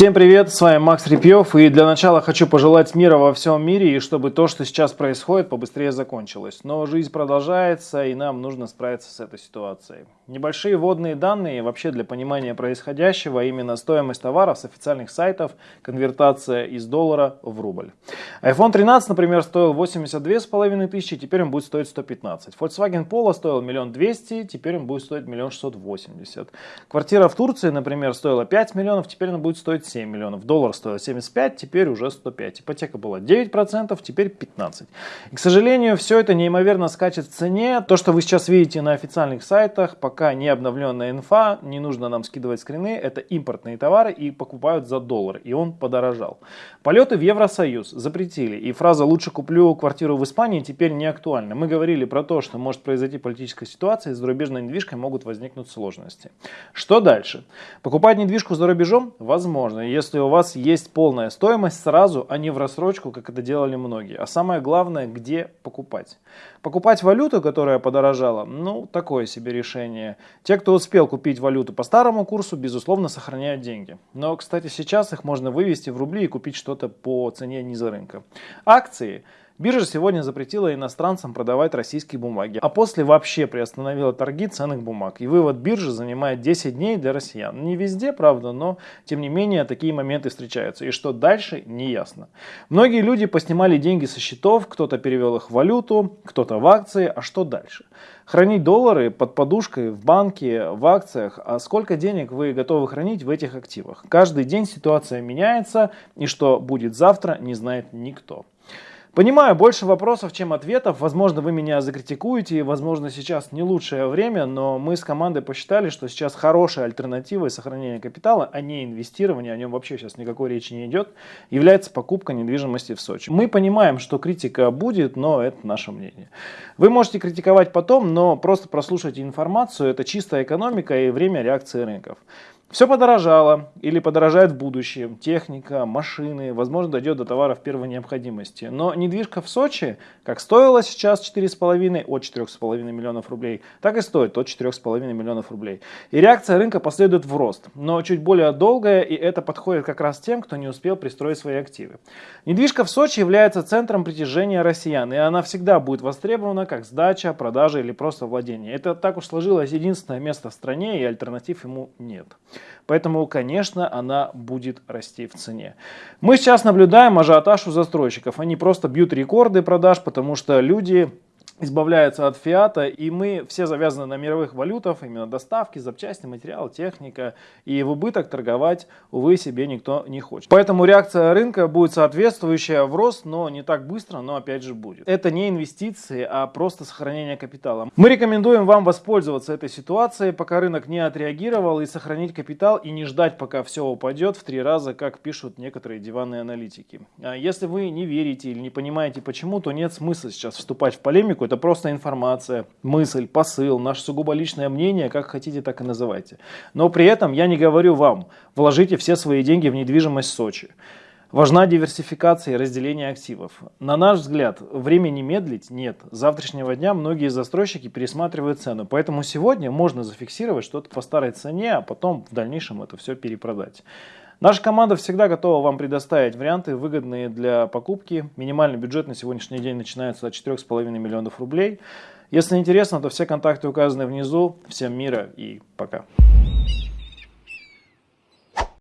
Всем привет, с вами Макс Репьев и для начала хочу пожелать мира во всем мире и чтобы то, что сейчас происходит, побыстрее закончилось. Но жизнь продолжается и нам нужно справиться с этой ситуацией. Небольшие вводные данные вообще для понимания происходящего, именно стоимость товаров с официальных сайтов, конвертация из доллара в рубль. iPhone 13, например, стоил 82 с половиной тысячи, теперь он будет стоить 115. Volkswagen Polo стоил миллион двести, теперь он будет стоить миллион шестьсот восемьдесят. Квартира в Турции, например, стоила 5 миллионов, теперь она будет стоить 7 миллионов. Доллар стоил 75, теперь уже 105. Ипотека была 9%, теперь 15%. И, к сожалению, все это неимоверно скачет в цене. То, что вы сейчас видите на официальных сайтах, пока пока не обновленная инфа, не нужно нам скидывать скрины, это импортные товары и покупают за доллар, и он подорожал. Полеты в Евросоюз запретили, и фраза «лучше куплю квартиру в Испании» теперь не актуальна. Мы говорили про то, что может произойти политическая ситуация, и с зарубежной недвижкой могут возникнуть сложности. Что дальше? Покупать недвижку за рубежом? Возможно, если у вас есть полная стоимость сразу, а не в рассрочку, как это делали многие. А самое главное, где покупать. Покупать валюту, которая подорожала, ну, такое себе решение. Те, кто успел купить валюту по старому курсу, безусловно, сохраняют деньги. Но, кстати, сейчас их можно вывести в рубли и купить что-то по цене ниже рынка. Акции Биржа сегодня запретила иностранцам продавать российские бумаги, а после вообще приостановила торги ценных бумаг. И вывод биржи занимает 10 дней для россиян. Не везде, правда, но тем не менее такие моменты встречаются. И что дальше, не ясно. Многие люди поснимали деньги со счетов, кто-то перевел их в валюту, кто-то в акции, а что дальше? Хранить доллары под подушкой в банке, в акциях, а сколько денег вы готовы хранить в этих активах? Каждый день ситуация меняется, и что будет завтра, не знает никто. Понимаю, больше вопросов, чем ответов. Возможно, вы меня закритикуете, возможно, сейчас не лучшее время, но мы с командой посчитали, что сейчас хорошая альтернатива сохранения капитала, а не инвестирование, о нем вообще сейчас никакой речи не идет, является покупка недвижимости в Сочи. Мы понимаем, что критика будет, но это наше мнение. Вы можете критиковать потом, но просто прослушайте информацию, это чистая экономика и время реакции рынков. Все подорожало или подорожает в будущем. Техника, машины, возможно, дойдет до товаров первой необходимости. Но недвижка в Сочи, как стоила сейчас 4,5 от 4,5 миллионов рублей, так и стоит от 4,5 миллионов рублей. И реакция рынка последует в рост, но чуть более долгая, и это подходит как раз тем, кто не успел пристроить свои активы. Недвижка в Сочи является центром притяжения россиян, и она всегда будет востребована как сдача, продажа или просто владение. Это так уж сложилось единственное место в стране, и альтернатив ему нет. Поэтому, конечно, она будет расти в цене. Мы сейчас наблюдаем ажиотаж у застройщиков. Они просто бьют рекорды продаж, потому что люди избавляются от фиата, и мы все завязаны на мировых валютах, именно доставки, запчасти, материал, техника, и в убыток торговать, увы, себе никто не хочет. Поэтому реакция рынка будет соответствующая в рост, но не так быстро, но опять же будет. Это не инвестиции, а просто сохранение капитала. Мы рекомендуем вам воспользоваться этой ситуацией, пока рынок не отреагировал, и сохранить капитал, и не ждать, пока все упадет в три раза, как пишут некоторые диванные аналитики. А если вы не верите или не понимаете почему, то нет смысла сейчас вступать в полемику, это просто информация, мысль, посыл, наше сугубо личное мнение, как хотите, так и называйте. Но при этом я не говорю вам, вложите все свои деньги в недвижимость Сочи. Важна диверсификация и разделение активов. На наш взгляд, времени медлить нет. С завтрашнего дня многие застройщики пересматривают цену, поэтому сегодня можно зафиксировать что-то по старой цене, а потом в дальнейшем это все перепродать. Наша команда всегда готова вам предоставить варианты, выгодные для покупки. Минимальный бюджет на сегодняшний день начинается от 4,5 миллионов рублей. Если интересно, то все контакты указаны внизу. Всем мира и пока.